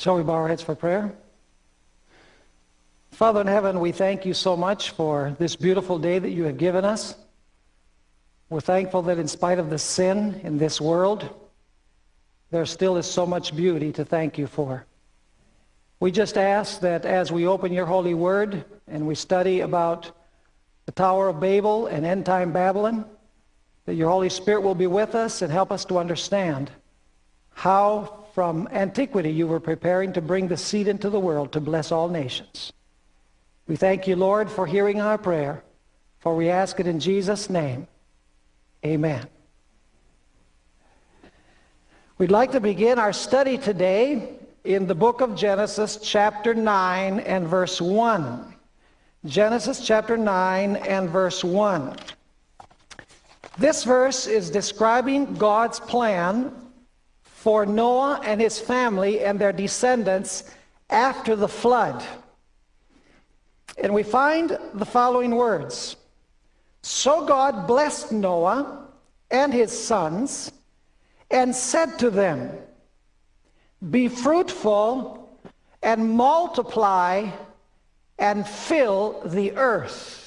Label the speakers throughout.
Speaker 1: Shall we bow our heads for prayer? Father in heaven, we thank you so much for this beautiful day that you have given us. We're thankful that in spite of the sin in this world, there still is so much beauty to thank you for. We just ask that as we open your holy word and we study about the Tower of Babel and end time Babylon, that your Holy Spirit will be with us and help us to understand how from antiquity you were preparing to bring the seed into the world to bless all nations. We thank you, Lord, for hearing our prayer, for we ask it in Jesus' name. Amen. We'd like to begin our study today in the book of Genesis, chapter 9 and verse 1. Genesis chapter 9 and verse 1. This verse is describing God's plan for Noah and his family and their descendants after the flood. And we find the following words So God blessed Noah and his sons and said to them, Be fruitful and multiply and fill the earth.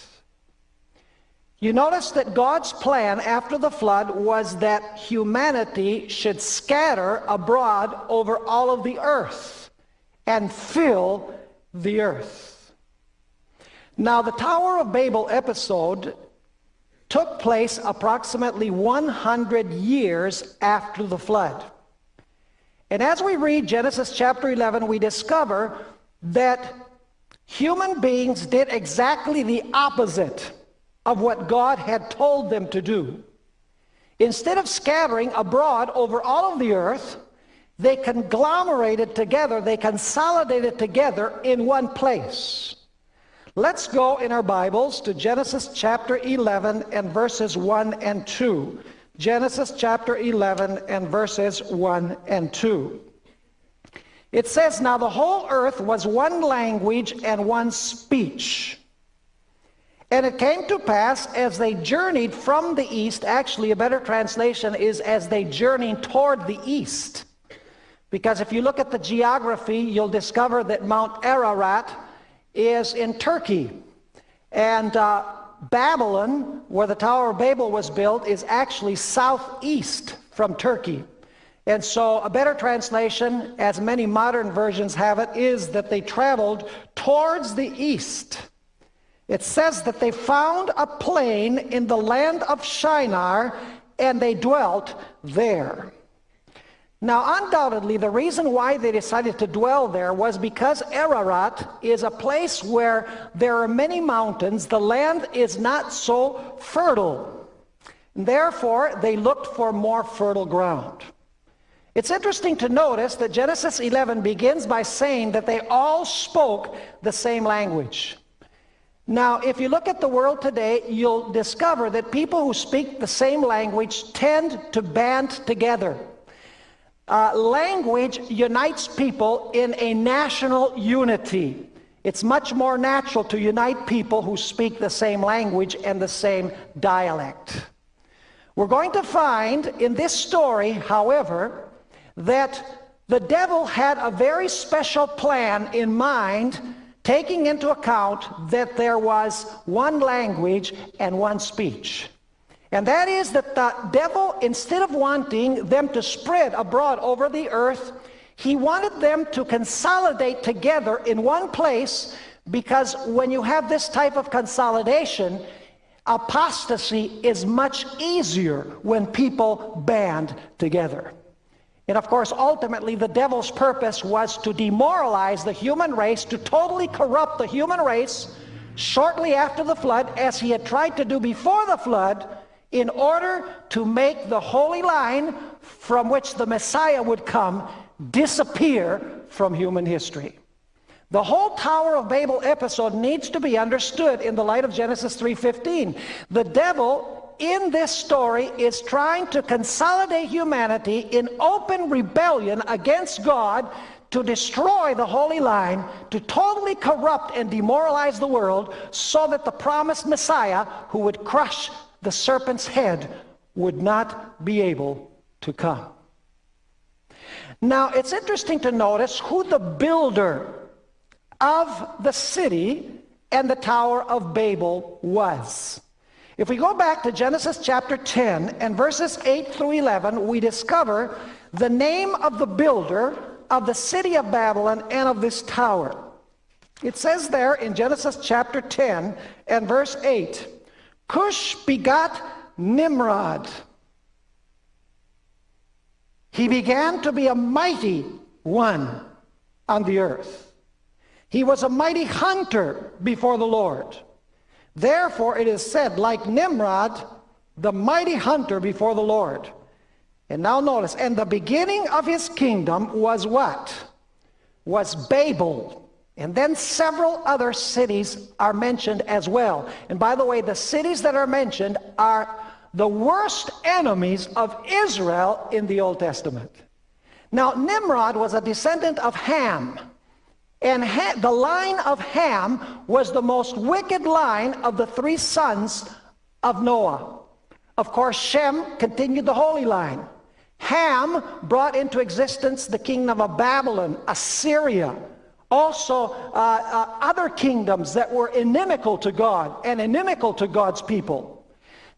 Speaker 1: You notice that God's plan after the flood was that humanity should scatter abroad over all of the earth and fill the earth. Now, the Tower of Babel episode took place approximately 100 years after the flood. And as we read Genesis chapter 11, we discover that human beings did exactly the opposite of what God had told them to do. Instead of scattering abroad over all of the earth, they conglomerated together, they consolidated together in one place. Let's go in our Bibles to Genesis chapter 11 and verses 1 and 2. Genesis chapter 11 and verses 1 and 2. It says, Now the whole earth was one language and one speech. And it came to pass as they journeyed from the east, actually, a better translation is as they journeyed toward the east. Because if you look at the geography, you'll discover that Mount Ararat is in Turkey. And uh, Babylon, where the Tower of Babel was built, is actually southeast from Turkey. And so a better translation, as many modern versions have it, is that they traveled towards the east. It says that they found a plain in the land of Shinar and they dwelt there. Now, undoubtedly, the reason why they decided to dwell there was because Ararat is a place where there are many mountains. The land is not so fertile. Therefore, they looked for more fertile ground. It's interesting to notice that Genesis 11 begins by saying that they all spoke the same language. Now, if you look at the world today, you'll discover that people who speak the same language tend to band together. Uh, language unites people in a national unity. It's much more natural to unite people who speak the same language and the same dialect. We're going to find in this story, however, that the devil had a very special plan in mind taking into account that there was one language and one speech. And that is that the devil, instead of wanting them to spread abroad over the earth, he wanted them to consolidate together in one place because when you have this type of consolidation, apostasy is much easier when people band together. And of course, ultimately, the devil's purpose was to demoralize the human race, to totally corrupt the human race shortly after the flood, as he had tried to do before the flood, in order to make the holy line from which the Messiah would come disappear from human history. The whole Tower of Babel episode needs to be understood in the light of Genesis 3.15. The devil in this story is trying to consolidate humanity in open rebellion against God to destroy the holy line, to totally corrupt and demoralize the world so that the promised Messiah who would crush the serpent's head would not be able to come. Now, it's interesting to notice who the builder of the city and the Tower of Babel was. If we go back to Genesis chapter 10 and verses 8 through 11, we discover the name of the builder of the city of Babylon and of this tower. It says there in Genesis chapter 10 and verse 8, Cush begot Nimrod. He began to be a mighty one on the earth. He was a mighty hunter before the Lord. Therefore it is said, like Nimrod, the mighty hunter before the Lord. And now notice, and the beginning of his kingdom was what? Was Babel. And then several other cities are mentioned as well. And by the way, the cities that are mentioned are the worst enemies of Israel in the Old Testament. Now, Nimrod was a descendant of Ham. And ha the line of Ham was the most wicked line of the three sons of Noah. Of course, Shem continued the holy line. Ham brought into existence the kingdom of Babylon, Assyria, also uh, uh, other kingdoms that were inimical to God and inimical to God's people.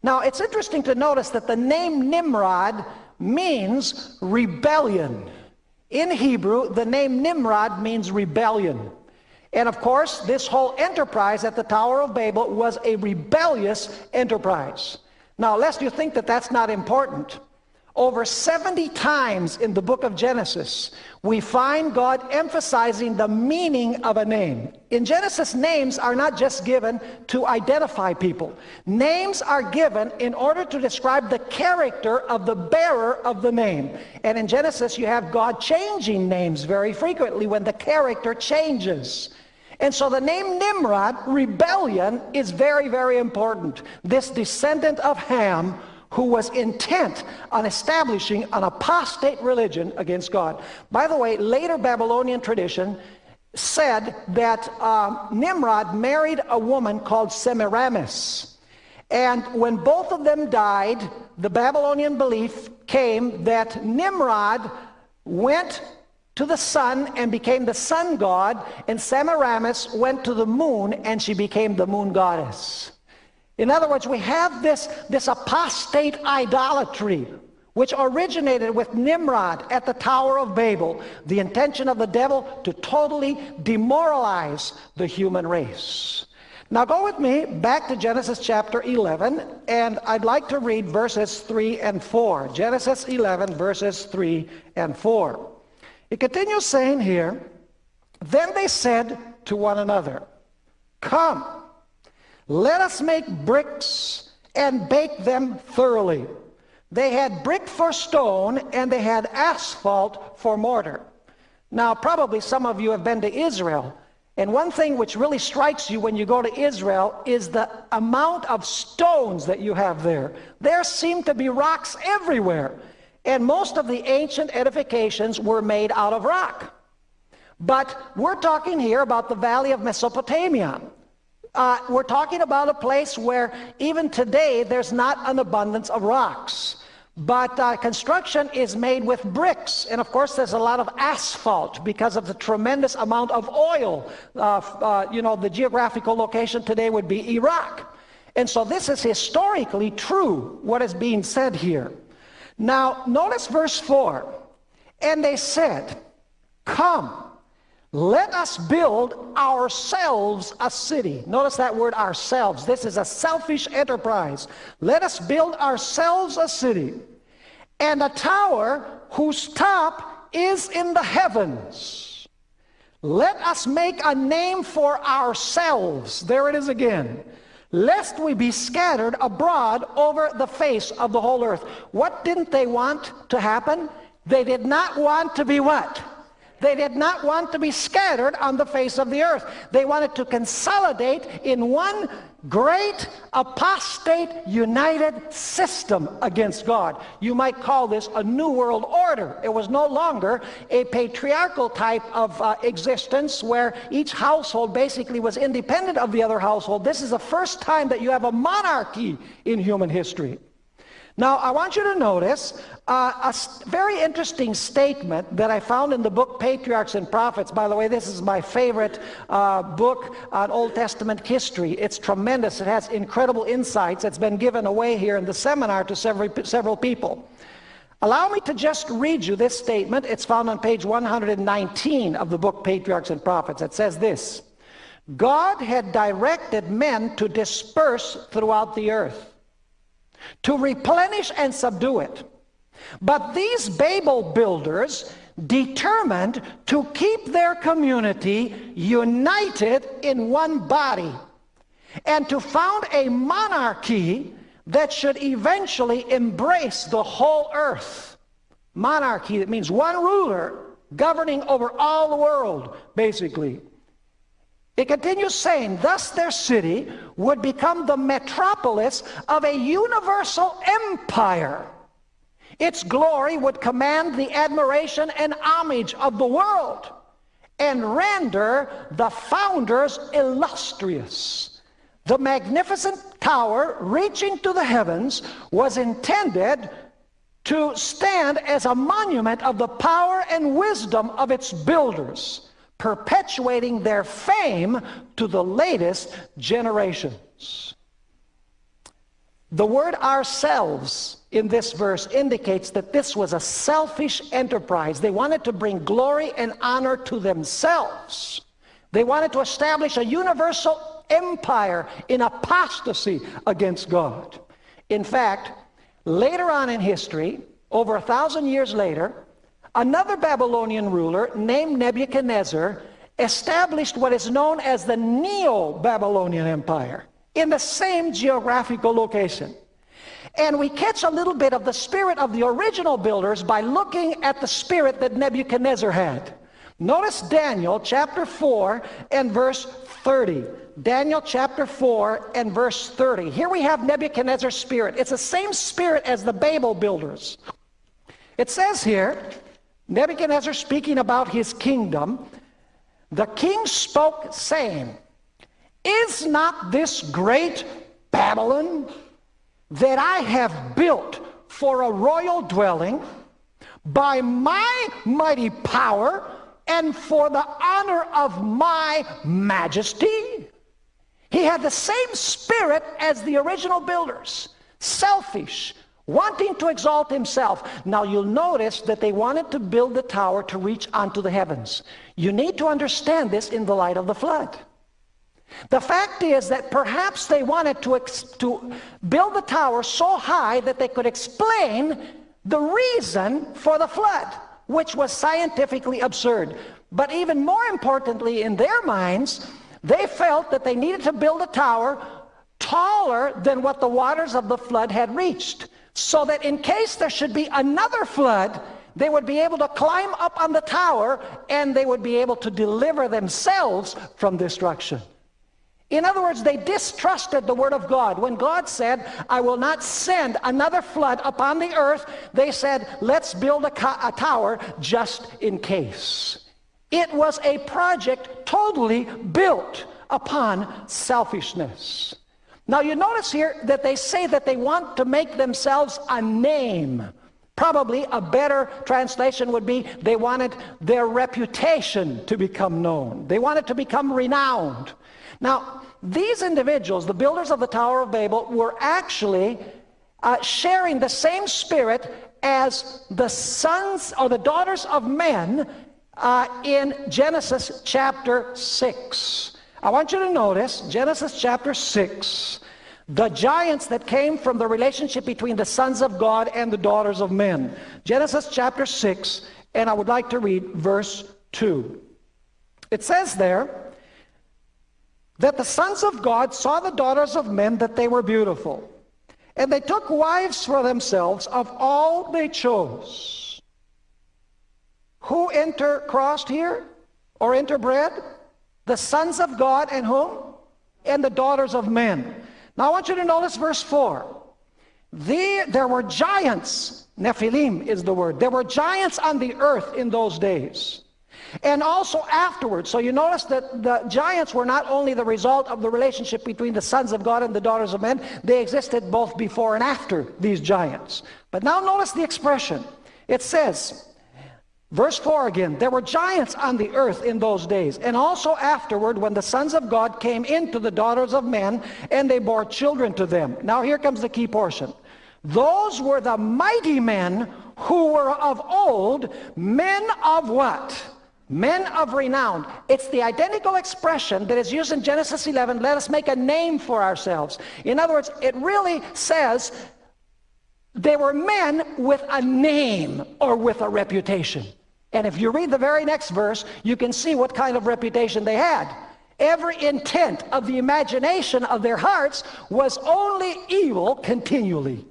Speaker 1: Now, it's interesting to notice that the name Nimrod means rebellion. In Hebrew, the name Nimrod means rebellion. And of course, this whole enterprise at the Tower of Babel was a rebellious enterprise. Now, lest you think that that's not important, over 70 times in the book of Genesis, we find God emphasizing the meaning of a name. In Genesis, names are not just given to identify people. Names are given in order to describe the character of the bearer of the name. And in Genesis, you have God changing names very frequently when the character changes. And so the name Nimrod, rebellion, is very, very important. This descendant of Ham who was intent on establishing an apostate religion against God. By the way, later Babylonian tradition said that uh, Nimrod married a woman called Semiramis. And when both of them died, the Babylonian belief came that Nimrod went to the sun and became the sun god, and Semiramis went to the moon and she became the moon goddess. In other words, we have this, this apostate idolatry which originated with Nimrod at the Tower of Babel, the intention of the devil to totally demoralize the human race. Now go with me back to Genesis chapter 11, and I'd like to read verses 3 and 4. Genesis 11, verses 3 and 4. It continues saying here, Then they said to one another, Come, let us make bricks and bake them thoroughly. They had brick for stone and they had asphalt for mortar. Now, probably some of you have been to Israel. And one thing which really strikes you when you go to Israel is the amount of stones that you have there. There seem to be rocks everywhere. And most of the ancient edifications were made out of rock. But we're talking here about the valley of Mesopotamia. Uh, we're talking about a place where even today there's not an abundance of rocks. But uh, construction is made with bricks. And of course, there's a lot of asphalt because of the tremendous amount of oil. Uh, uh you know, the geographical location today would be Iraq. And so this is historically true, what is being said here. Now, notice verse 4. And they said, Come, let us build ourselves a city. Notice that word ourselves. This is a selfish enterprise. Let us build ourselves a city and a tower whose top is in the heavens. Let us make a name for ourselves. There it is again. Lest we be scattered abroad over the face of the whole earth. What didn't they want to happen? They did not want to be what? They did not want to be scattered on the face of the earth. They wanted to consolidate in one great apostate united system against God. You might call this a new world order. It was no longer a patriarchal type of uh, existence where each household basically was independent of the other household. This is the first time that you have a monarchy in human history. Now, I want you to notice uh, a very interesting statement that I found in the book Patriarchs and Prophets. By the way, this is my favorite uh, book on Old Testament history. It's tremendous. It has incredible insights. It's been given away here in the seminar to several, several people. Allow me to just read you this statement. It's found on page 119 of the book Patriarchs and Prophets. It says this God had directed men to disperse throughout the earth to replenish and subdue it. But these Babel builders determined to keep their community united in one body and to found a monarchy that should eventually embrace the whole earth. Monarchy, that means one ruler governing over all the world, basically. It continues saying, thus their city would become the metropolis of a universal empire. Its glory would command the admiration and homage of the world and render the founders illustrious. The magnificent tower reaching to the heavens was intended to stand as a monument of the power and wisdom of its builders perpetuating their fame to the latest generations. The word ourselves in this verse indicates that this was a selfish enterprise. They wanted to bring glory and honor to themselves. They wanted to establish a universal empire in apostasy against God. In fact, later on in history, over a thousand years later, Another Babylonian ruler named Nebuchadnezzar established what is known as the Neo-Babylonian Empire in the same geographical location. And we catch a little bit of the spirit of the original builders by looking at the spirit that Nebuchadnezzar had. Notice Daniel chapter 4 and verse 30. Daniel chapter 4 and verse 30. Here we have Nebuchadnezzar's spirit. It's the same spirit as the Babel builders. It says here, Nebuchadnezzar speaking about his kingdom, the king spoke saying, Is not this great Babylon that I have built for a royal dwelling by my mighty power and for the honor of my majesty? He had the same spirit as the original builders, selfish, wanting to exalt himself. Now you'll notice that they wanted to build the tower to reach onto the heavens. You need to understand this in the light of the flood. The fact is that perhaps they wanted to, to build the tower so high that they could explain the reason for the flood, which was scientifically absurd. But even more importantly, in their minds, they felt that they needed to build a tower taller than what the waters of the flood had reached so that in case there should be another flood, they would be able to climb up on the tower and they would be able to deliver themselves from destruction. In other words, they distrusted the word of God. When God said, I will not send another flood upon the earth, they said, let's build a, a tower just in case. It was a project totally built upon selfishness. Now you notice here that they say that they want to make themselves a name. Probably a better translation would be they wanted their reputation to become known. They wanted to become renowned. Now, these individuals, the builders of the Tower of Babel, were actually uh, sharing the same spirit as the sons or the daughters of men uh, in Genesis chapter 6. I want you to notice Genesis chapter 6, the giants that came from the relationship between the sons of God and the daughters of men. Genesis chapter 6, and I would like to read verse 2. It says there that the sons of God saw the daughters of men that they were beautiful, and they took wives for themselves of all they chose. Who intercrossed here or interbred? The sons of God and whom? And the daughters of men. Now I want you to notice verse 4. The, there were giants, Nephilim is the word. There were giants on the earth in those days. And also afterwards. So you notice that the giants were not only the result of the relationship between the sons of God and the daughters of men, they existed both before and after these giants. But now notice the expression. It says, Verse 4 again, there were giants on the earth in those days, and also afterward when the sons of God came into the daughters of men, and they bore children to them. Now here comes the key portion. Those were the mighty men who were of old, men of what? Men of renown. It's the identical expression that is used in Genesis 11, let us make a name for ourselves. In other words, it really says they were men with a name or with a reputation. And if you read the very next verse, you can see what kind of reputation they had. Every intent of the imagination of their hearts was only evil continually.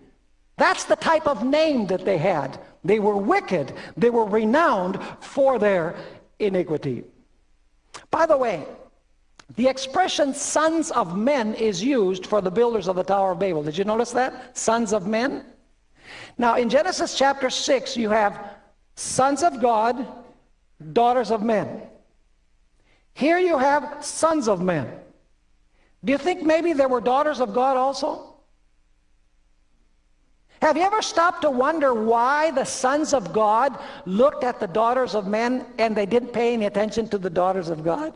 Speaker 1: That's the type of name that they had. They were wicked. They were renowned for their iniquity. By the way, the expression sons of men is used for the builders of the Tower of Babel. Did you notice that? Sons of men. Now in Genesis chapter 6 you have sons of God, daughters of men. Here you have sons of men. Do you think maybe there were daughters of God also? Have you ever stopped to wonder why the sons of God looked at the daughters of men and they didn't pay any attention to the daughters of God?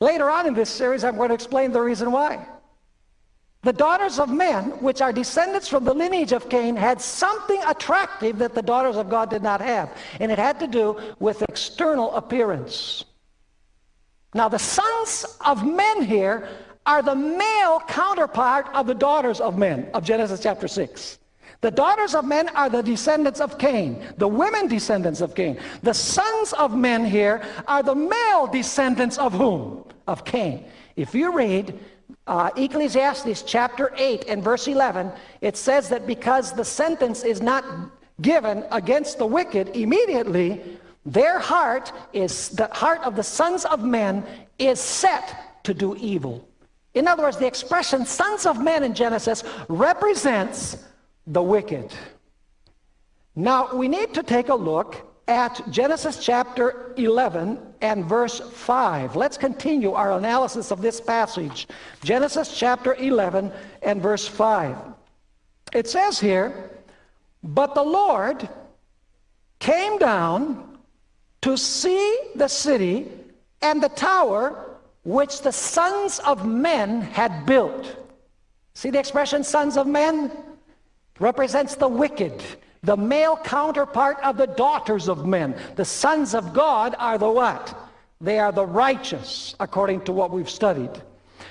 Speaker 1: Later on in this series, I'm going to explain the reason why. The daughters of men, which are descendants from the lineage of Cain, had something attractive that the daughters of God did not have. And it had to do with external appearance. Now, the sons of men here are the male counterpart of the daughters of men of Genesis chapter 6. The daughters of men are the descendants of Cain, the women descendants of Cain. The sons of men here are the male descendants of whom? Of Cain. If you read uh, Ecclesiastes chapter 8 and verse 11, it says that because the sentence is not given against the wicked immediately, their heart is, the heart of the sons of men is set to do evil. In other words, the expression sons of men in Genesis represents the wicked. Now, we need to take a look at Genesis chapter 11 and verse 5. Let's continue our analysis of this passage. Genesis chapter 11 and verse 5. It says here, But the Lord came down to see the city and the tower which the sons of men had built. See the expression sons of men? Represents the wicked, the male counterpart of the daughters of men. The sons of God are the what? They are the righteous, according to what we've studied.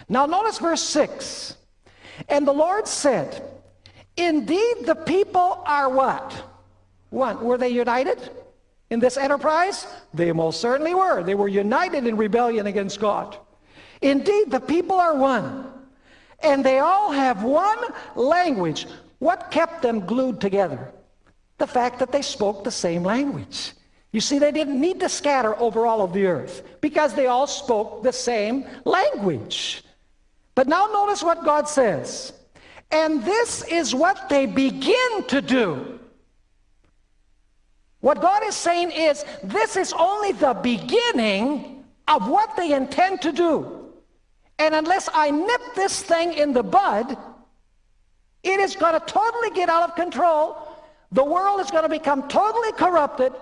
Speaker 1: Now notice verse 6. And the Lord said, Indeed the people are what? One. Were they united in this enterprise? They most certainly were. They were united in rebellion against God. Indeed, the people are one, and they all have one language. What kept them glued together? The fact that they spoke the same language. You see, they didn't need to scatter over all of the earth because they all spoke the same language. But now notice what God says. And this is what they begin to do. What God is saying is, this is only the beginning of what they intend to do. And unless I nip this thing in the bud, it is going to totally get out of control. The world is going to become totally corrupted.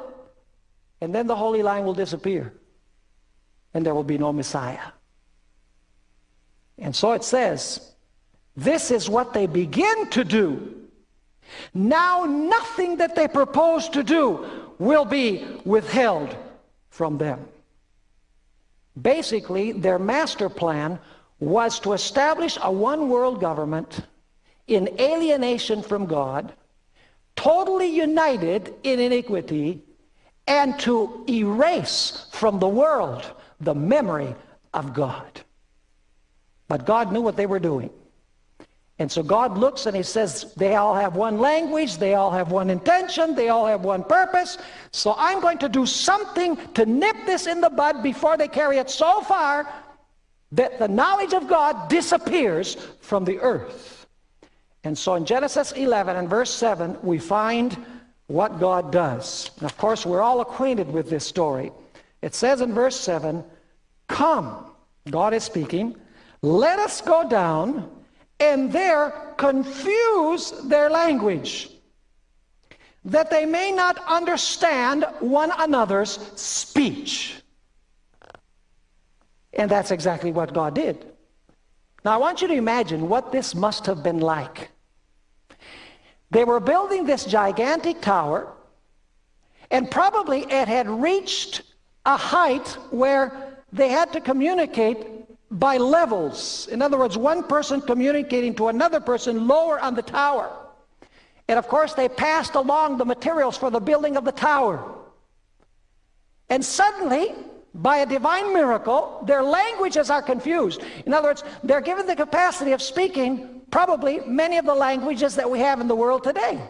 Speaker 1: And then the Holy Line will disappear. And there will be no Messiah. And so it says, this is what they begin to do. Now nothing that they propose to do will be withheld from them. Basically, their master plan was to establish a one world government in alienation from God, totally united in iniquity, and to erase from the world the memory of God. But God knew what they were doing. And so God looks and he says, they all have one language, they all have one intention, they all have one purpose. So I'm going to do something to nip this in the bud before they carry it so far that the knowledge of God disappears from the earth. And so in Genesis 11 and verse 7, we find what God does. And of course, we're all acquainted with this story. It says in verse 7, Come, God is speaking, let us go down and there confuse their language, that they may not understand one another's speech. And that's exactly what God did. Now I want you to imagine what this must have been like. They were building this gigantic tower, and probably it had reached a height where they had to communicate by levels. In other words, one person communicating to another person lower on the tower. And of course, they passed along the materials for the building of the tower. And suddenly, by a divine miracle, their languages are confused. In other words, they're given the capacity of speaking probably many of the languages that we have in the world today.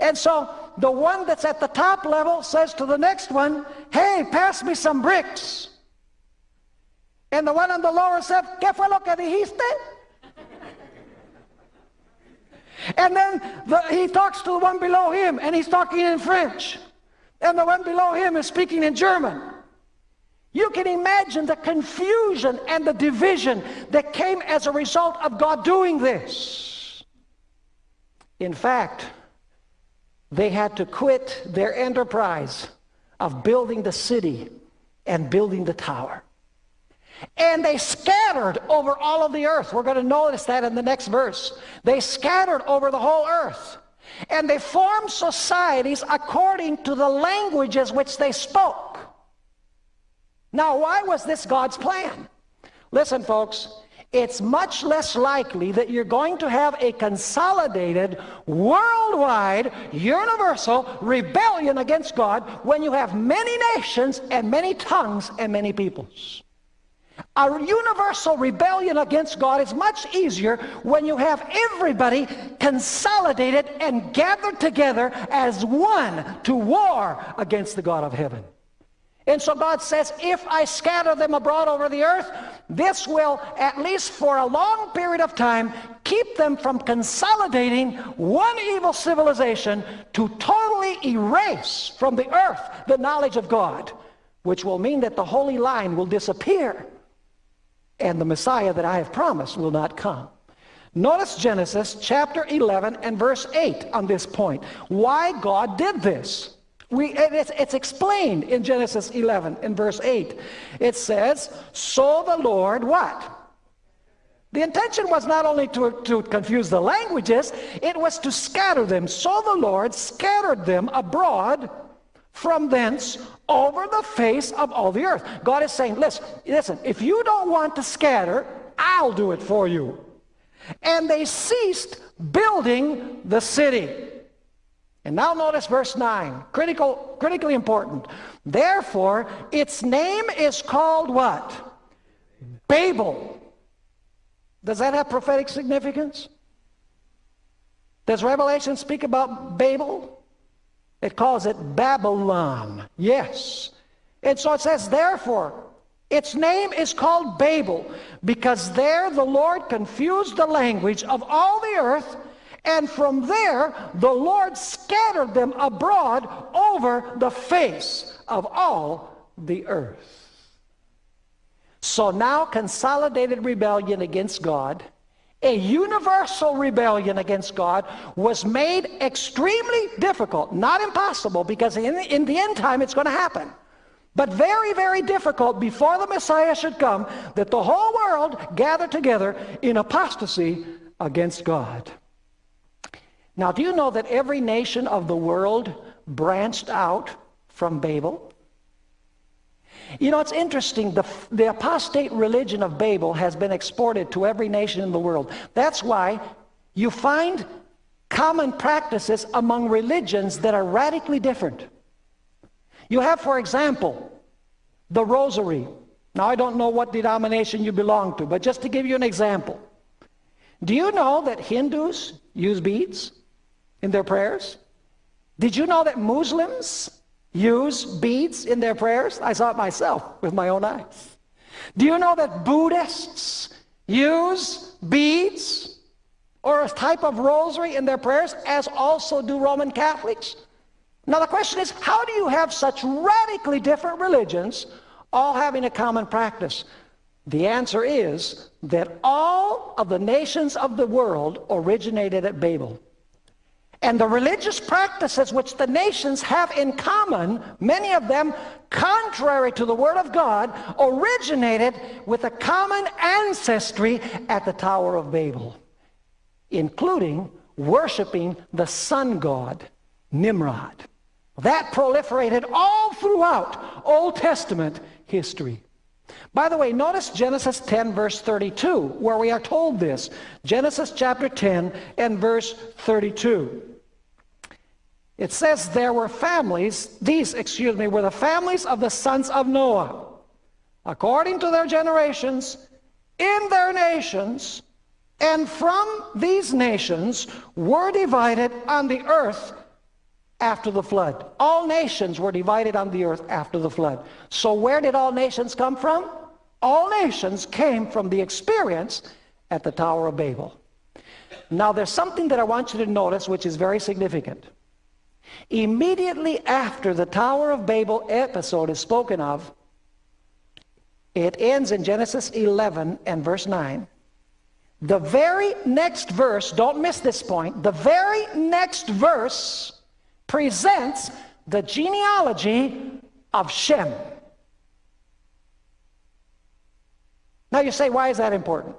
Speaker 1: And so the one that's at the top level says to the next one, hey, pass me some bricks. And the one on the lower says, ¿qué fue lo que dijiste? And then the, he talks to the one below him, and he's talking in French and the one below him is speaking in German. You can imagine the confusion and the division that came as a result of God doing this. In fact, they had to quit their enterprise of building the city and building the tower. And they scattered over all of the earth. We're going to notice that in the next verse. They scattered over the whole earth. And they formed societies according to the languages which they spoke. Now, why was this God's plan? Listen, folks, it's much less likely that you're going to have a consolidated, worldwide, universal rebellion against God when you have many nations and many tongues and many peoples. A universal rebellion against God is much easier when you have everybody consolidated and gathered together as one to war against the God of heaven. And so God says, if I scatter them abroad over the earth, this will, at least for a long period of time, keep them from consolidating one evil civilization to totally erase from the earth the knowledge of God, which will mean that the holy line will disappear and the Messiah that I have promised will not come. Notice Genesis chapter 11 and verse 8 on this point. Why God did this. We, it's, it's explained in Genesis 11 and verse 8. It says, So the Lord what? The intention was not only to, to confuse the languages, it was to scatter them. So the Lord scattered them abroad from thence over the face of all the earth. God is saying, listen, listen, if you don't want to scatter, I'll do it for you. And they ceased building the city. And now notice verse 9, critical, critically important. Therefore, its name is called what? Babel. Does that have prophetic significance? Does Revelation speak about Babel? It calls it Babylon. Yes. And so it says, therefore, its name is called Babel, because there the Lord confused the language of all the earth, and from there the Lord scattered them abroad over the face of all the earth. So now consolidated rebellion against God a universal rebellion against God was made extremely difficult, not impossible, because in, in the end time it's going to happen. But very, very difficult before the Messiah should come that the whole world gather together in apostasy against God. Now, do you know that every nation of the world branched out from Babel? You know, it's interesting. The, the apostate religion of Babel has been exported to every nation in the world. That's why you find common practices among religions that are radically different. You have, for example, the rosary. Now, I don't know what denomination you belong to, but just to give you an example. Do you know that Hindus use beads in their prayers? Did you know that Muslims use beads in their prayers? I saw it myself with my own eyes. Do you know that Buddhists use beads or a type of rosary in their prayers, as also do Roman Catholics? Now the question is, how do you have such radically different religions all having a common practice? The answer is that all of the nations of the world originated at Babel. And the religious practices which the nations have in common, many of them contrary to the Word of God, originated with a common ancestry at the Tower of Babel, including worshiping the sun god, Nimrod. That proliferated all throughout Old Testament history. By the way, notice Genesis 10 verse 32 where we are told this. Genesis chapter 10 and verse 32. It says there were families, these, excuse me, were the families of the sons of Noah, according to their generations, in their nations, and from these nations were divided on the earth after the flood. All nations were divided on the earth after the flood. So where did all nations come from? All nations came from the experience at the Tower of Babel. Now there's something that I want you to notice which is very significant. Immediately after the Tower of Babel episode is spoken of, it ends in Genesis 11 and verse 9. The very next verse, don't miss this point, the very next verse presents the genealogy of Shem. Now you say, why is that important?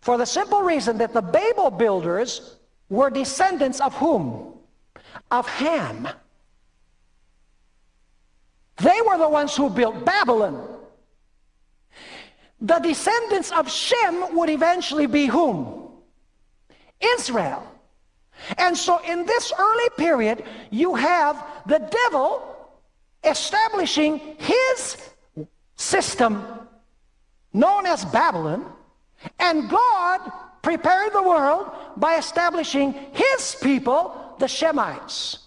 Speaker 1: For the simple reason that the Babel builders were descendants of whom? Of Ham. They were the ones who built Babylon. The descendants of Shem would eventually be whom? Israel. And so in this early period, you have the devil establishing his system known as Babylon, and God prepared the world by establishing his people, the Shemites.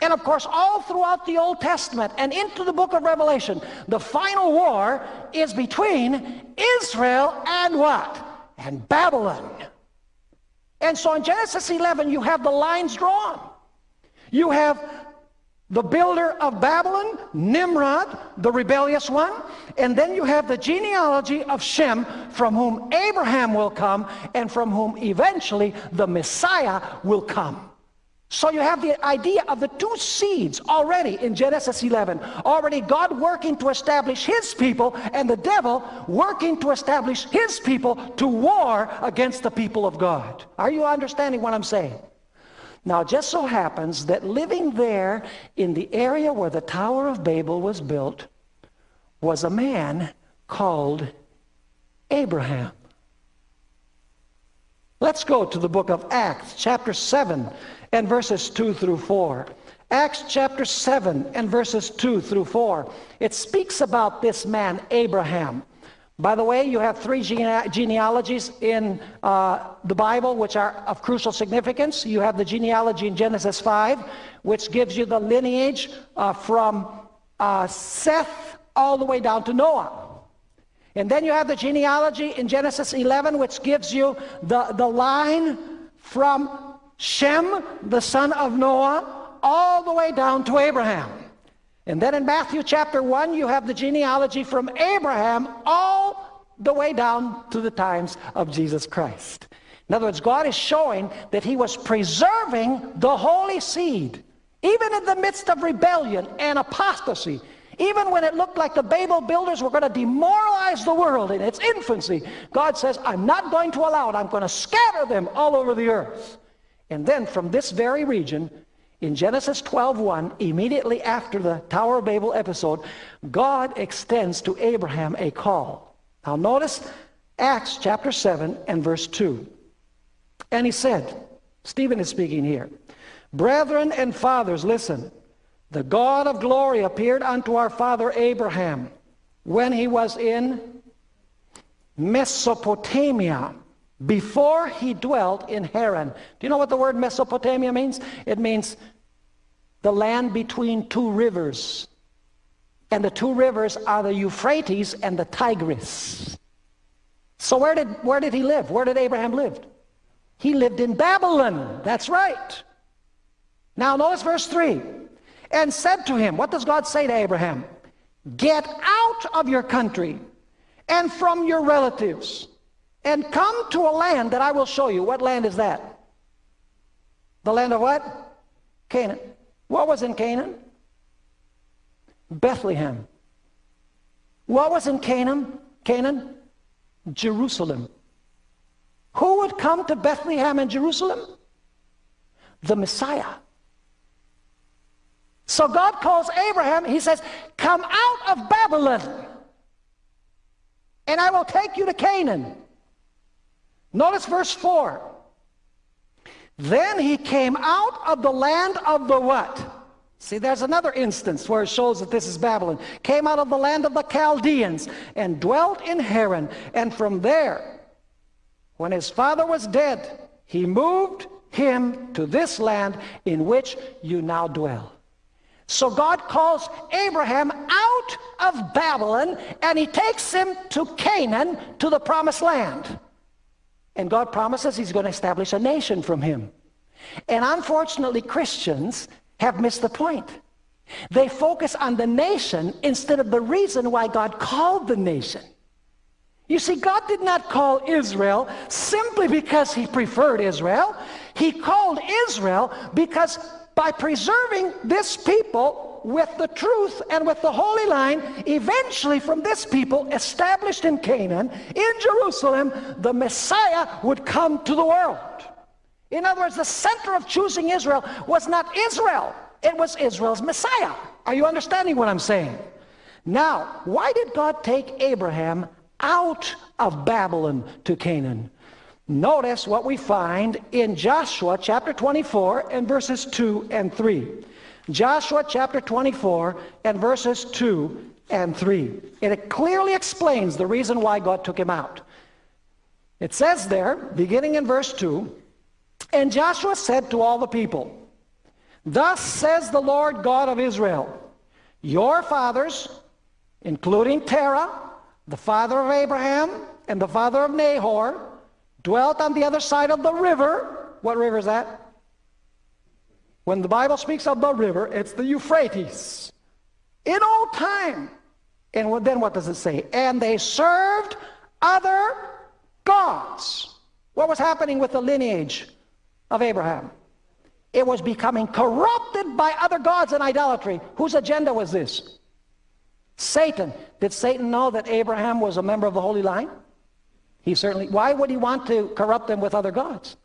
Speaker 1: And of course, all throughout the Old Testament and into the book of Revelation, the final war is between Israel and what? And Babylon. And so in Genesis 11, you have the lines drawn. You have the builder of Babylon, Nimrod, the rebellious one, and then you have the genealogy of Shem, from whom Abraham will come, and from whom eventually the Messiah will come. So you have the idea of the two seeds already in Genesis 11. Already God working to establish his people and the devil working to establish his people to war against the people of God. Are you understanding what I'm saying? Now it just so happens that living there in the area where the Tower of Babel was built was a man called Abraham. Let's go to the book of Acts, chapter 7, and verses 2 through 4. Acts chapter 7 and verses 2 through 4. It speaks about this man, Abraham. By the way, you have three gene genealogies in uh, the Bible which are of crucial significance. You have the genealogy in Genesis 5, which gives you the lineage uh, from uh, Seth all the way down to Noah. And then you have the genealogy in Genesis 11, which gives you the, the line from Shem, the son of Noah, all the way down to Abraham. And then in Matthew chapter 1, you have the genealogy from Abraham all the way down to the times of Jesus Christ. In other words, God is showing that he was preserving the holy seed, even in the midst of rebellion and apostasy. Even when it looked like the Babel builders were going to demoralize the world in its infancy, God says, I'm not going to allow it. I'm going to scatter them all over the earth. And then from this very region, in Genesis 12:1, immediately after the Tower of Babel episode, God extends to Abraham a call. Now notice Acts chapter 7 and verse 2. And he said, Stephen is speaking here, Brethren and fathers, listen. The God of glory appeared unto our father Abraham when he was in Mesopotamia before he dwelt in Haran. Do you know what the word Mesopotamia means? It means the land between two rivers. And the two rivers are the Euphrates and the Tigris. So where did, where did he live? Where did Abraham live? He lived in Babylon. That's right. Now notice verse 3. And said to him, what does God say to Abraham? Get out of your country and from your relatives and come to a land that I will show you. What land is that? The land of what? Canaan. What was in Canaan? Bethlehem. What was in Canaan? Canaan? Jerusalem. Who would come to Bethlehem and Jerusalem? The Messiah. So God calls Abraham, he says, come out of Babylon and I will take you to Canaan. Notice verse 4. Then he came out of the land of the what? See, there's another instance where it shows that this is Babylon. Came out of the land of the Chaldeans and dwelt in Haran. And from there, when his father was dead, he moved him to this land in which you now dwell. So God calls Abraham out of Babylon and he takes him to Canaan, to the promised land. And God promises he's going to establish a nation from him. And unfortunately, Christians have missed the point. They focus on the nation instead of the reason why God called the nation. You see, God did not call Israel simply because he preferred Israel. He called Israel because by preserving this people with the truth and with the holy line, eventually from this people established in Canaan, in Jerusalem, the Messiah would come to the world. In other words, the center of choosing Israel was not Israel, it was Israel's Messiah. Are you understanding what I'm saying? Now, why did God take Abraham out of Babylon to Canaan? Notice what we find in Joshua chapter 24 and verses 2 and 3. Joshua chapter 24 and verses 2 and 3. It clearly explains the reason why God took him out. It says there, beginning in verse 2, And Joshua said to all the people, Thus says the Lord God of Israel, Your fathers, including Terah, the father of Abraham, and the father of Nahor, dwelt on the other side of the river. What river is that? When the Bible speaks of the river, it's the Euphrates. In old time. And then what does it say? And they served other gods. What was happening with the lineage of Abraham? It was becoming corrupted by other gods and idolatry. Whose agenda was this? Satan. Did Satan know that Abraham was a member of the Holy Line? He certainly, why would he want to corrupt them with other gods?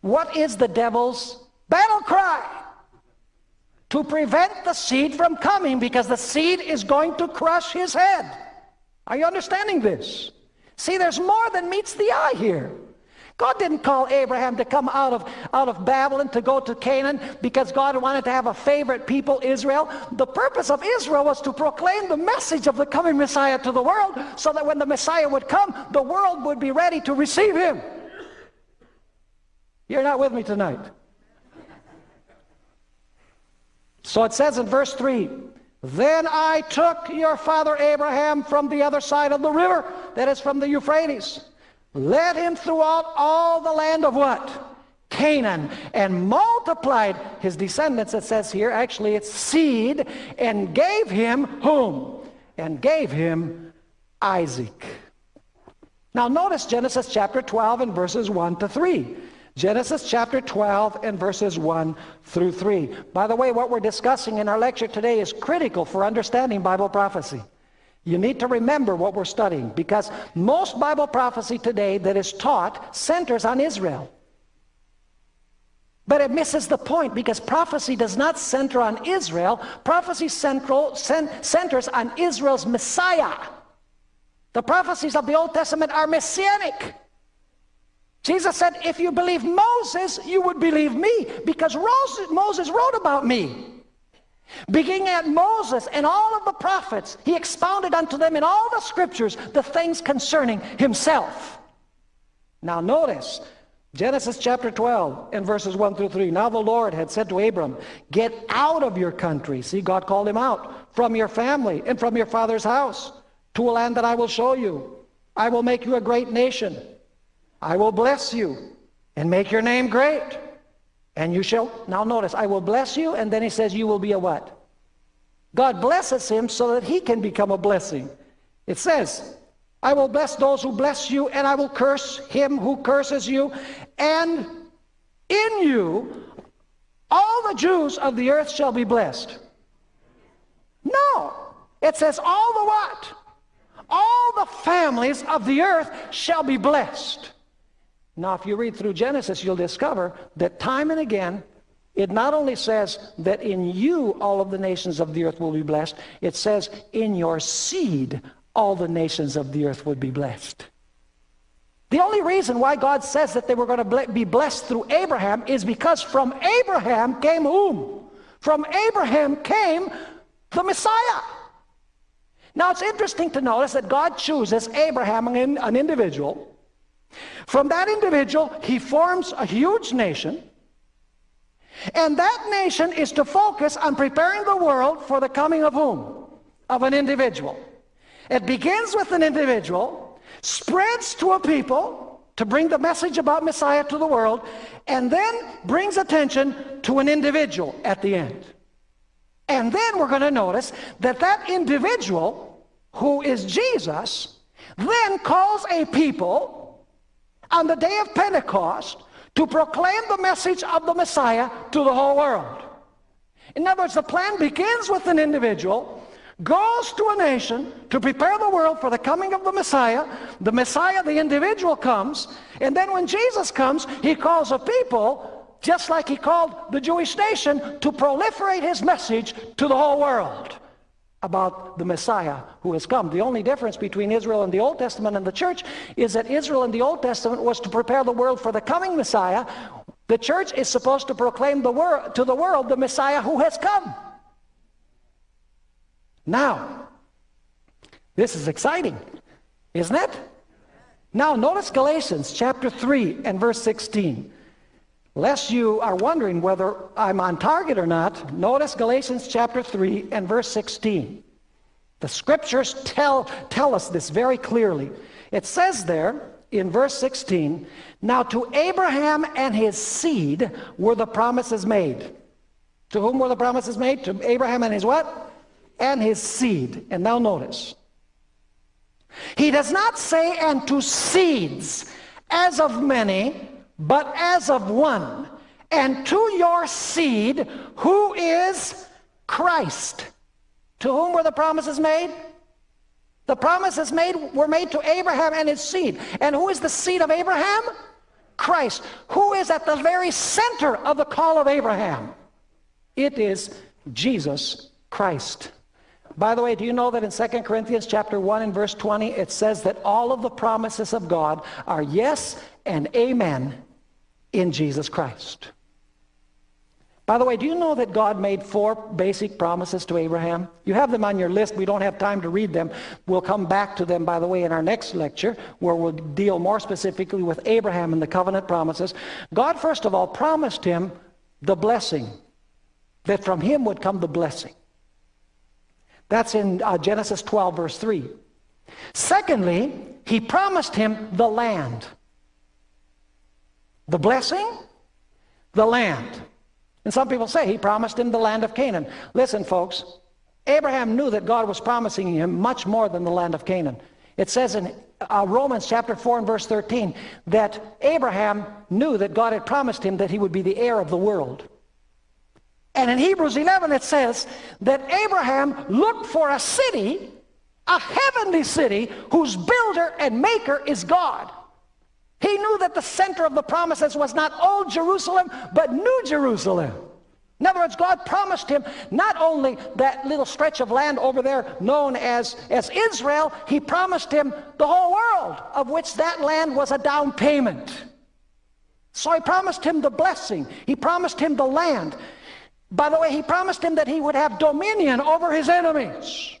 Speaker 1: What is the devil's battle cry? To prevent the seed from coming because the seed is going to crush his head. Are you understanding this? See, there's more than meets the eye here. God didn't call Abraham to come out of, out of Babylon to go to Canaan because God wanted to have a favorite people, Israel. The purpose of Israel was to proclaim the message of the coming Messiah to the world so that when the Messiah would come, the world would be ready to receive him. You're not with me tonight. So it says in verse 3, Then I took your father Abraham from the other side of the river, that is from the Euphrates, led him throughout all the land of what? Canaan, and multiplied his descendants, it says here, actually it's seed, and gave him whom? And gave him Isaac. Now notice Genesis chapter 12 and verses 1 to 3. Genesis chapter 12 and verses 1 through 3. By the way, what we're discussing in our lecture today is critical for understanding Bible prophecy. You need to remember what we're studying because most Bible prophecy today that is taught centers on Israel. But it misses the point because prophecy does not center on Israel. Prophecy central, centers on Israel's Messiah. The prophecies of the Old Testament are messianic. Jesus said, if you believe Moses, you would believe me because Moses wrote about me. Beginning at Moses and all of the prophets, he expounded unto them in all the scriptures the things concerning himself. Now notice, Genesis chapter 12 and verses 1 through 3. Now the Lord had said to Abram, get out of your country. See, God called him out. From your family and from your father's house to a land that I will show you. I will make you a great nation. I will bless you and make your name great. And you shall, now notice, I will bless you, and then he says, you will be a what? God blesses him so that he can become a blessing. It says, I will bless those who bless you, and I will curse him who curses you. And in you, all the Jews of the earth shall be blessed. No. It says all the what? All the families of the earth shall be blessed. Now, if you read through Genesis, you'll discover that time and again, it not only says that in you all of the nations of the earth will be blessed, it says in your seed all the nations of the earth would be blessed. The only reason why God says that they were going to be blessed through Abraham is because from Abraham came whom? From Abraham came the Messiah. Now it's interesting to notice that God chooses Abraham, an individual, from that individual, he forms a huge nation. And that nation is to focus on preparing the world for the coming of whom? Of an individual. It begins with an individual, spreads to a people to bring the message about Messiah to the world, and then brings attention to an individual at the end. And then we're going to notice that that individual, who is Jesus, then calls a people on the day of Pentecost to proclaim the message of the Messiah to the whole world. In other words, the plan begins with an individual, goes to a nation to prepare the world for the coming of the Messiah. The Messiah, the individual, comes, and then when Jesus comes, he calls a people, just like he called the Jewish nation, to proliferate his message to the whole world about the Messiah who has come. The only difference between Israel and the Old Testament and the church is that Israel in the Old Testament was to prepare the world for the coming Messiah. The church is supposed to proclaim the wor to the world the Messiah who has come. Now, this is exciting, isn't it? Now, notice Galatians chapter 3 and verse 16. Lest you are wondering whether I'm on target or not, notice Galatians chapter 3 and verse 16. The scriptures tell, tell us this very clearly. It says there in verse 16, Now to Abraham and his seed were the promises made. To whom were the promises made? To Abraham and his what? And his seed. And now notice. He does not say, and to seeds, as of many, but as of one, and to your seed, who is Christ. To whom were the promises made? The promises made were made to Abraham and his seed. And who is the seed of Abraham? Christ. Who is at the very center of the call of Abraham? It is Jesus Christ. By the way, do you know that in 2 Corinthians chapter 1 and verse 20, it says that all of the promises of God are yes and amen in Jesus Christ. By the way, do you know that God made four basic promises to Abraham? You have them on your list. We don't have time to read them. We'll come back to them, by the way, in our next lecture, where we'll deal more specifically with Abraham and the covenant promises. God, first of all, promised him the blessing, that from him would come the blessing. That's in uh, Genesis 12, verse 3. Secondly, he promised him the land. The blessing, the land. And some people say he promised him the land of Canaan. Listen, folks, Abraham knew that God was promising him much more than the land of Canaan. It says in uh, Romans chapter 4 and verse 13 that Abraham knew that God had promised him that he would be the heir of the world. And in Hebrews 11 it says that Abraham looked for a city, a heavenly city, whose builder and maker is God. He knew that the center of the promises was not old Jerusalem, but New Jerusalem. In other words, God promised him not only that little stretch of land over there known as, as Israel, he promised him the whole world, of which that land was a down payment. So he promised him the blessing. He promised him the land. By the way, he promised him that he would have dominion over his enemies.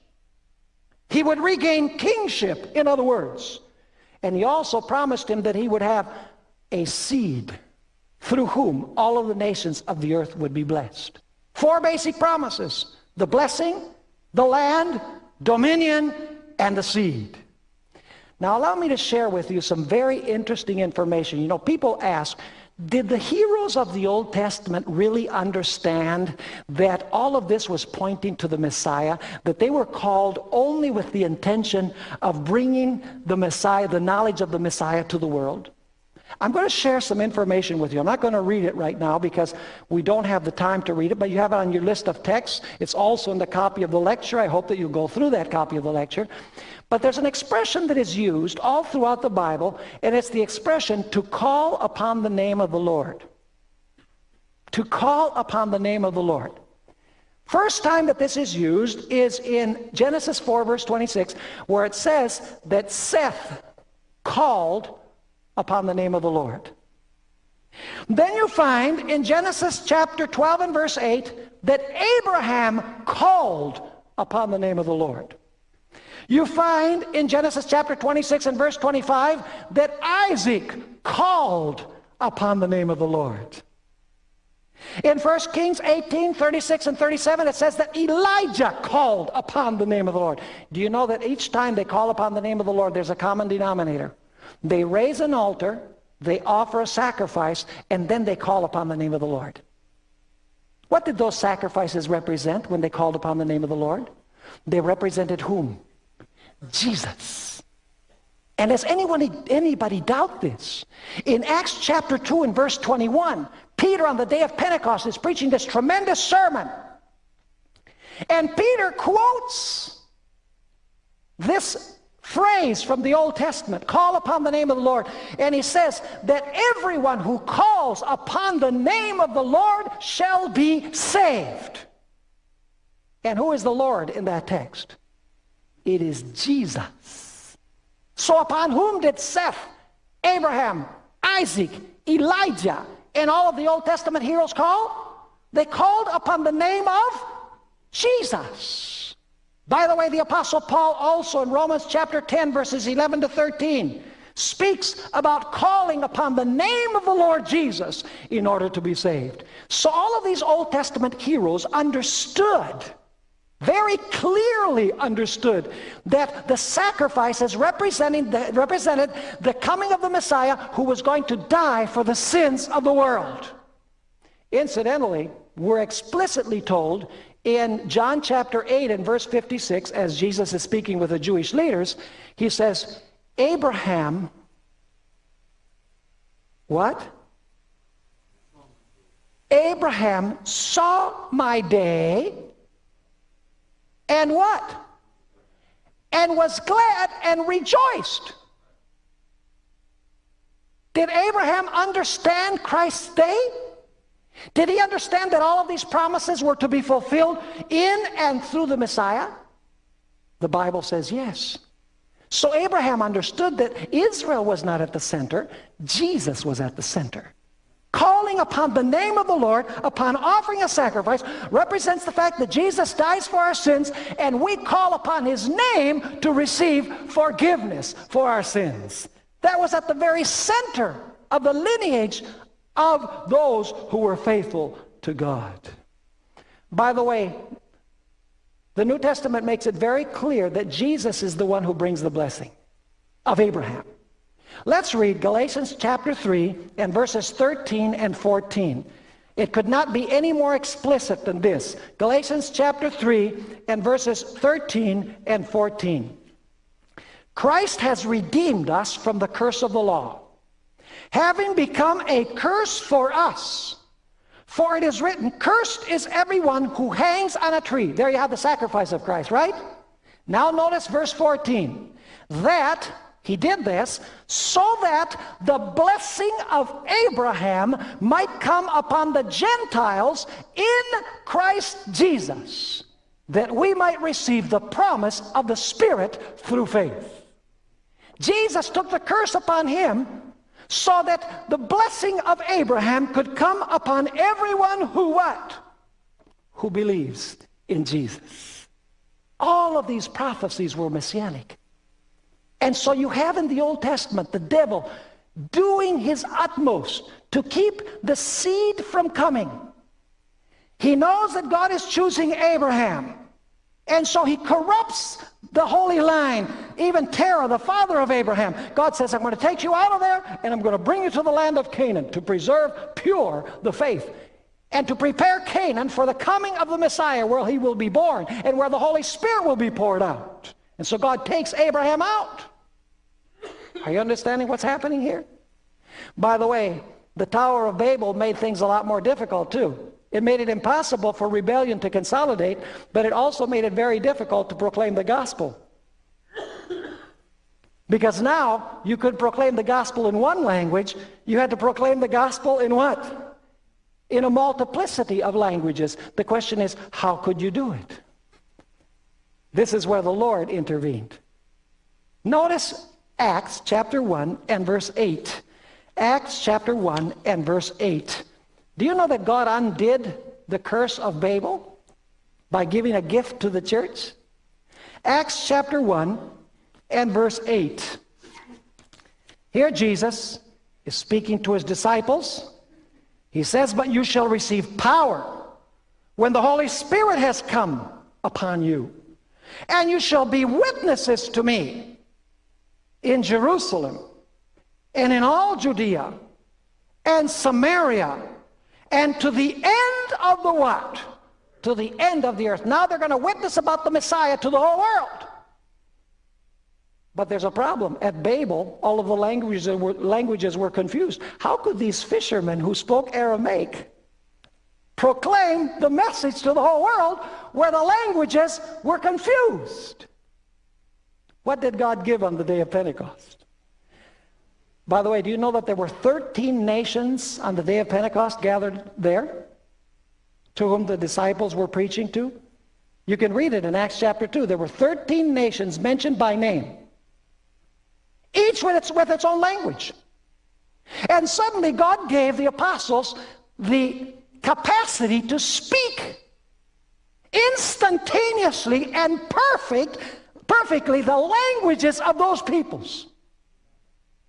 Speaker 1: He would regain kingship, in other words. And he also promised him that he would have a seed through whom all of the nations of the earth would be blessed. Four basic promises. The blessing, the land, dominion, and the seed. Now, allow me to share with you some very interesting information. You know, people ask, did the heroes of the Old Testament really understand that all of this was pointing to the Messiah? That they were called only with the intention of bringing the Messiah, the knowledge of the Messiah to the world? I'm going to share some information with you. I'm not going to read it right now because we don't have the time to read it, but you have it on your list of texts. It's also in the copy of the lecture. I hope that you'll go through that copy of the lecture. But there's an expression that is used all throughout the Bible, and it's the expression to call upon the name of the Lord. To call upon the name of the Lord. First time that this is used is in Genesis 4, verse 26, where it says that Seth called upon the name of the Lord. Then you find in Genesis chapter 12 and verse 8 that Abraham called upon the name of the Lord. You find in Genesis chapter 26 and verse 25 that Isaac called upon the name of the Lord. In 1 Kings 18, 36 and 37, it says that Elijah called upon the name of the Lord. Do you know that each time they call upon the name of the Lord, there's a common denominator? They raise an altar, they offer a sacrifice, and then they call upon the name of the Lord. What did those sacrifices represent when they called upon the name of the Lord? They represented whom? Jesus. And does anyone, anybody doubt this? In Acts chapter 2 and verse 21, Peter on the day of Pentecost is preaching this tremendous sermon. And Peter quotes this phrase from the Old Testament, call upon the name of the Lord. And he says that everyone who calls upon the name of the Lord shall be saved. And who is the Lord in that text? It is Jesus. So upon whom did Seth, Abraham, Isaac, Elijah, and all of the Old Testament heroes call? They called upon the name of Jesus. By the way, the Apostle Paul also in Romans chapter 10, verses 11 to 13, speaks about calling upon the name of the Lord Jesus in order to be saved. So all of these Old Testament heroes understood, very clearly understood, that the sacrifices representing the, represented the coming of the Messiah who was going to die for the sins of the world. Incidentally, we're explicitly told in John chapter 8 and verse 56, as Jesus is speaking with the Jewish leaders, he says, Abraham, what? Abraham saw my day and what? And was glad and rejoiced. Did Abraham understand Christ's day? Did he understand that all of these promises were to be fulfilled in and through the Messiah? The Bible says yes. So Abraham understood that Israel was not at the center, Jesus was at the center. Calling upon the name of the Lord, upon offering a sacrifice, represents the fact that Jesus dies for our sins and we call upon his name to receive forgiveness for our sins. That was at the very center of the lineage of those who were faithful to God. By the way, the New Testament makes it very clear that Jesus is the one who brings the blessing of Abraham. Let's read Galatians chapter 3 and verses 13 and 14. It could not be any more explicit than this. Galatians chapter 3 and verses 13 and 14. Christ has redeemed us from the curse of the law having become a curse for us. For it is written, Cursed is everyone who hangs on a tree. There you have the sacrifice of Christ, right? Now notice verse 14. That, he did this, so that the blessing of Abraham might come upon the Gentiles in Christ Jesus, that we might receive the promise of the Spirit through faith. Jesus took the curse upon him so that the blessing of Abraham could come upon everyone who what? Who believes in Jesus. All of these prophecies were messianic. And so you have in the Old Testament the devil doing his utmost to keep the seed from coming. He knows that God is choosing Abraham. And so he corrupts the holy line, even Terah, the father of Abraham. God says, I'm going to take you out of there and I'm going to bring you to the land of Canaan to preserve pure the faith and to prepare Canaan for the coming of the Messiah where he will be born and where the Holy Spirit will be poured out. And so God takes Abraham out. Are you understanding what's happening here? By the way, the Tower of Babel made things a lot more difficult too. It made it impossible for rebellion to consolidate, but it also made it very difficult to proclaim the gospel. Because now you could proclaim the gospel in one language, you had to proclaim the gospel in what? In a multiplicity of languages. The question is, how could you do it? This is where the Lord intervened. Notice Acts chapter 1 and verse 8. Acts chapter 1 and verse 8. Do you know that God undid the curse of Babel by giving a gift to the church? Acts chapter 1 and verse 8. Here Jesus is speaking to his disciples. He says, But you shall receive power when the Holy Spirit has come upon you. And you shall be witnesses to me in Jerusalem and in all Judea and Samaria and to the end of the what? To the end of the earth. Now they're going to witness about the Messiah to the whole world. But there's a problem. At Babel, all of the languages were, languages were confused. How could these fishermen who spoke Aramaic proclaim the message to the whole world where the languages were confused? What did God give on the day of Pentecost? By the way, do you know that there were 13 nations on the day of Pentecost gathered there to whom the disciples were preaching to? You can read it in Acts chapter 2. There were 13 nations mentioned by name, each with its, with its own language. And suddenly God gave the apostles the capacity to speak instantaneously and perfect, perfectly the languages of those peoples.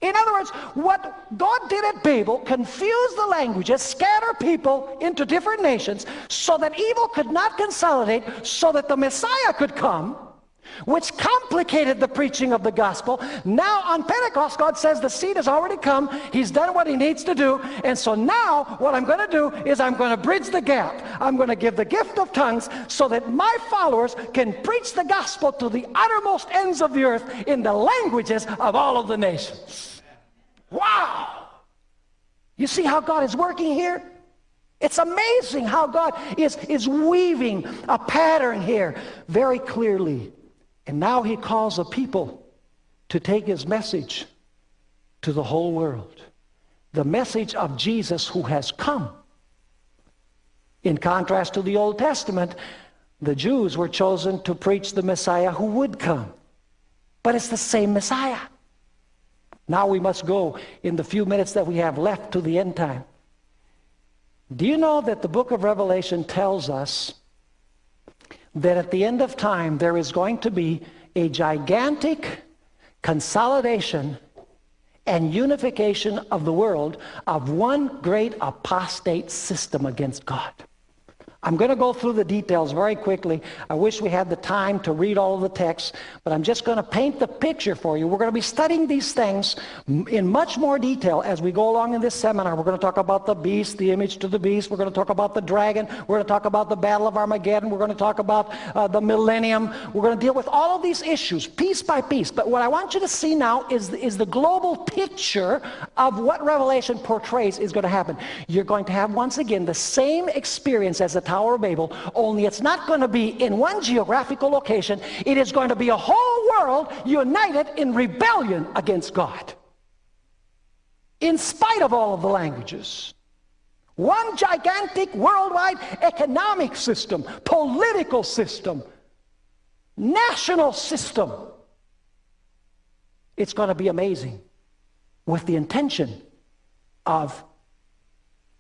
Speaker 1: In other words, what God did at Babel, confuse the languages, scatter people into different nations so that evil could not consolidate, so that the Messiah could come, which complicated the preaching of the gospel. Now on Pentecost, God says the seed has already come. He's done what he needs to do. And so now what I'm going to do is I'm going to bridge the gap. I'm going to give the gift of tongues so that my followers can preach the gospel to the uttermost ends of the earth in the languages of all of the nations. Wow! You see how God is working here? It's amazing how God is, is weaving a pattern here very clearly. And now he calls a people to take his message to the whole world. The message of Jesus who has come. In contrast to the Old Testament, the Jews were chosen to preach the Messiah who would come. But it's the same Messiah. Now we must go in the few minutes that we have left to the end time. Do you know that the book of Revelation tells us that at the end of time there is going to be a gigantic consolidation and unification of the world of one great apostate system against God? I'm going to go through the details very quickly. I wish we had the time to read all of the texts, but I'm just going to paint the picture for you. We're going to be studying these things in much more detail as we go along in this seminar. We're going to talk about the beast, the image to the beast. We're going to talk about the dragon. We're going to talk about the battle of Armageddon. We're going to talk about uh, the millennium. We're going to deal with all of these issues piece by piece. But what I want you to see now is, is the global picture of what Revelation portrays is going to happen. You're going to have once again the same experience as the Tower of Babel, only it's not going to be in one geographical location. It is going to be a whole world united in rebellion against God. In spite of all of the languages. One gigantic worldwide economic system, political system, national system. It's going to be amazing with the intention of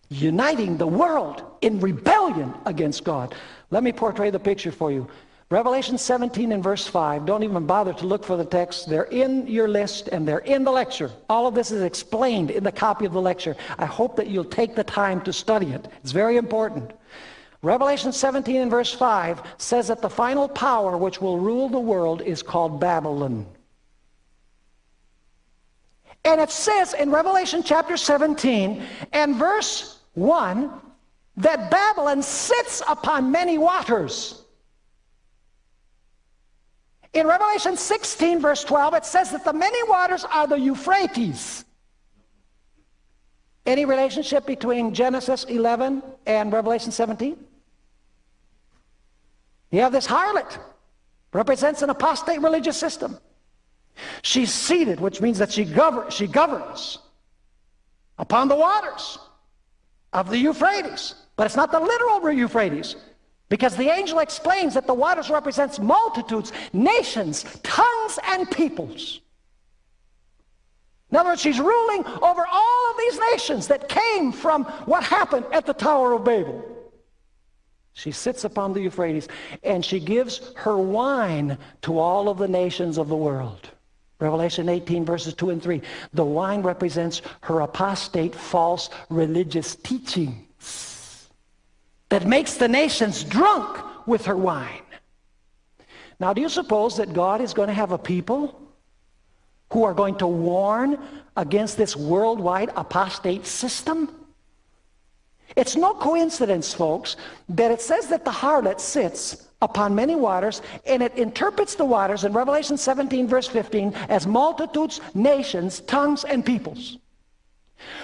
Speaker 1: uniting the world in rebellion against God. Let me portray the picture for you. Revelation 17 and verse 5. Don't even bother to look for the text. They're in your list and they're in the lecture. All of this is explained in the copy of the lecture. I hope that you'll take the time to study it. It's very important. Revelation 17 and verse 5 says that the final power which will rule the world is called Babylon. And it says in Revelation chapter 17 and verse 1 that Babylon sits upon many waters. In Revelation 16, verse 12, it says that the many waters are the Euphrates. Any relationship between Genesis 11 and Revelation 17? You have this harlot, represents an apostate religious system. She's seated, which means that she, govern, she governs upon the waters of the Euphrates. But it's not the literal Euphrates. Because the angel explains that the waters represents multitudes, nations, tongues, and peoples. In other words, she's ruling over all of these nations that came from what happened at the Tower of Babel. She sits upon the Euphrates and she gives her wine to all of the nations of the world. Revelation 18 verses 2 and 3. The wine represents her apostate false religious teachings that makes the nations drunk with her wine. Now do you suppose that God is going to have a people who are going to warn against this worldwide apostate system? It's no coincidence, folks, that it says that the harlot sits upon many waters, and it interprets the waters in Revelation 17, verse 15, as multitudes, nations, tongues, and peoples.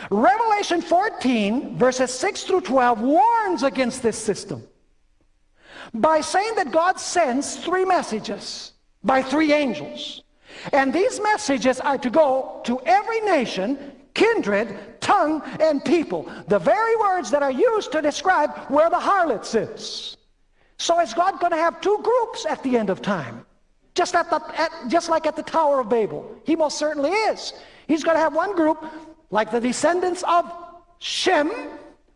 Speaker 1: Revelation 14, verses 6 through 12, warns against this system by saying that God sends three messages by three angels. And these messages are to go to every nation kindred, tongue, and people. The very words that are used to describe where the harlot sits. So is God going to have two groups at the end of time? Just, at the, at, just like at the Tower of Babel. He most certainly is. He's going to have one group, like the descendants of Shem,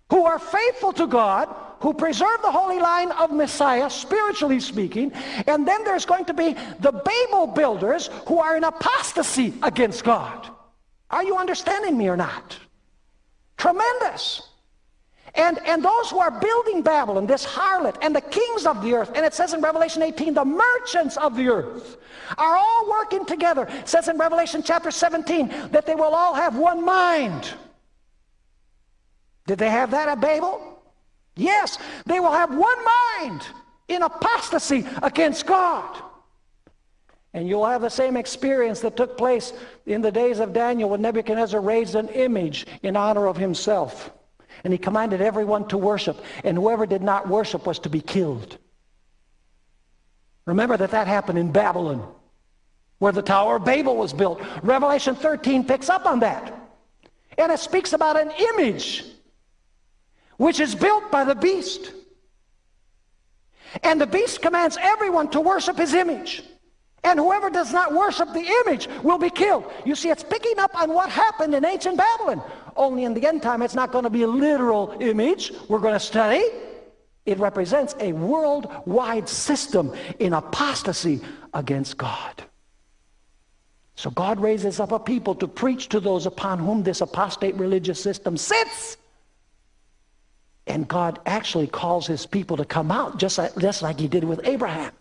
Speaker 1: who are faithful to God, who preserve the holy line of Messiah, spiritually speaking. And then there's going to be the Babel builders who are in apostasy against God. Are you understanding me or not? Tremendous. And, and those who are building Babylon, this harlot, and the kings of the earth, and it says in Revelation 18, the merchants of the earth, are all working together. It says in Revelation chapter 17 that they will all have one mind. Did they have that at Babel? Yes, they will have one mind in apostasy against God. And you'll have the same experience that took place in the days of Daniel when Nebuchadnezzar raised an image in honor of himself. And he commanded everyone to worship, and whoever did not worship was to be killed. Remember that that happened in Babylon, where the Tower of Babel was built. Revelation 13 picks up on that. And it speaks about an image which is built by the beast. And the beast commands everyone to worship his image. And whoever does not worship the image will be killed. You see, it's picking up on what happened in ancient Babylon. Only in the end time, it's not going to be a literal image we're going to study. It represents a worldwide system in apostasy against God. So God raises up a people to preach to those upon whom this apostate religious system sits. And God actually calls his people to come out just like, just like he did with Abraham.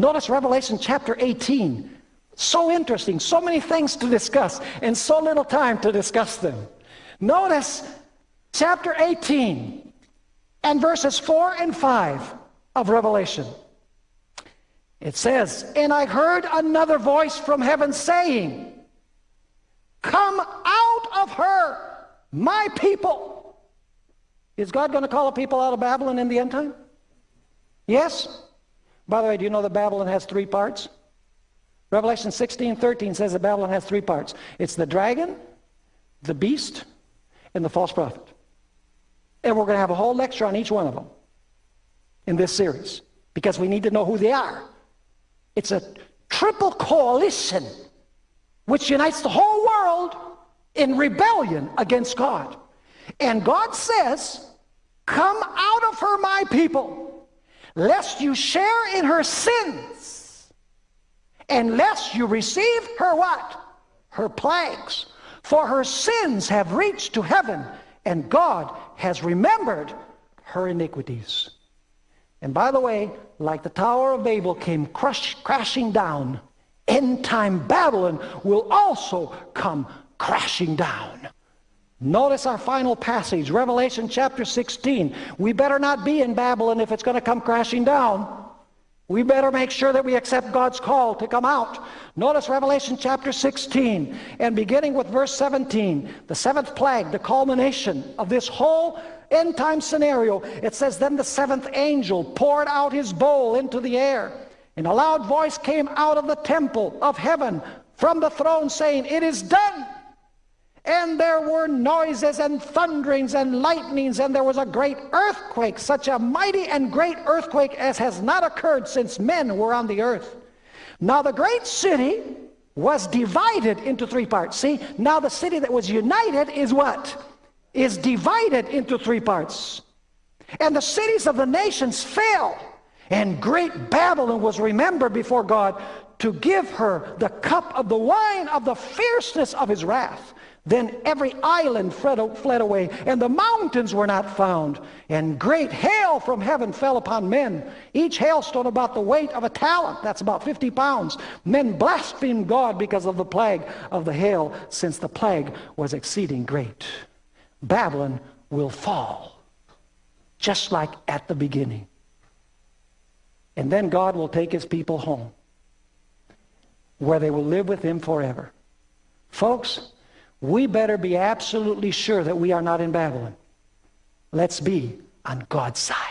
Speaker 1: Notice Revelation chapter 18. So interesting, so many things to discuss, and so little time to discuss them. Notice chapter 18 and verses 4 and 5 of Revelation. It says, And I heard another voice from heaven saying, Come out of her, my people. Is God going to call a people out of Babylon in the end time? Yes. By the way, do you know that Babylon has three parts? Revelation 16, 13 says that Babylon has three parts. It's the dragon, the beast, and the false prophet. And we're going to have a whole lecture on each one of them in this series because we need to know who they are. It's a triple coalition which unites the whole world in rebellion against God. And God says, Come out of her, my people lest you share in her sins, and lest you receive her what? Her plagues. For her sins have reached to heaven, and God has remembered her iniquities. And by the way, like the Tower of Babel came crush, crashing down, end time Babylon will also come crashing down. Notice our final passage, Revelation chapter 16. We better not be in Babylon if it's going to come crashing down. We better make sure that we accept God's call to come out. Notice Revelation chapter 16 and beginning with verse 17, the seventh plague, the culmination of this whole end time scenario. It says, Then the seventh angel poured out his bowl into the air, and a loud voice came out of the temple of heaven from the throne saying, It is done. And there were noises and thunderings and lightnings, and there was a great earthquake, such a mighty and great earthquake as has not occurred since men were on the earth. Now the great city was divided into three parts. See, now the city that was united is what? Is divided into three parts. And the cities of the nations fell. And great Babylon was remembered before God to give her the cup of the wine of the fierceness of his wrath. Then every island fled away, and the mountains were not found. And great hail from heaven fell upon men, each hailstone about the weight of a talent. That's about 50 pounds. Men blasphemed God because of the plague of the hail, since the plague was exceeding great. Babylon will fall, just like at the beginning. And then God will take his people home, where they will live with him forever. Folks, we better be absolutely sure that we are not in Babylon. Let's be on God's side.